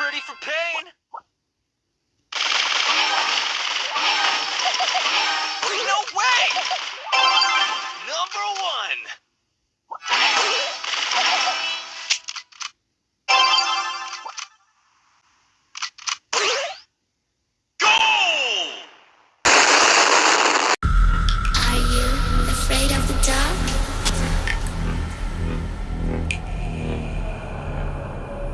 pretty for pain. no way! Number one.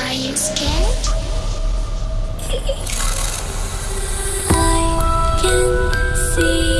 Are you scared? I can see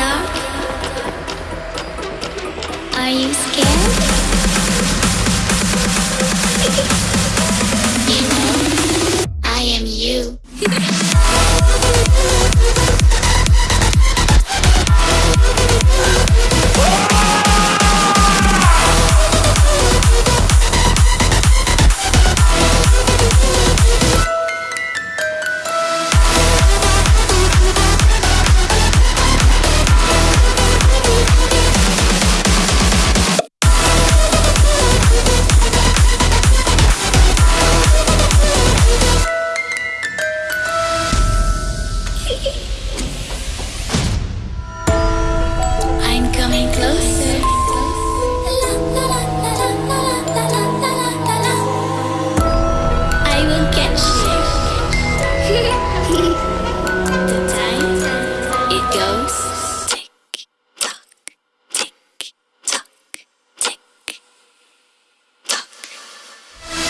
dark? Are you scared?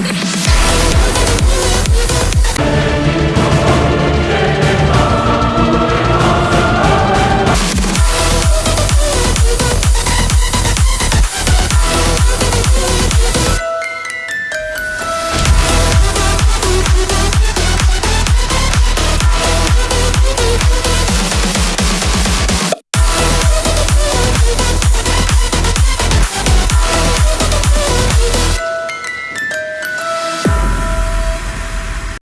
Yeah.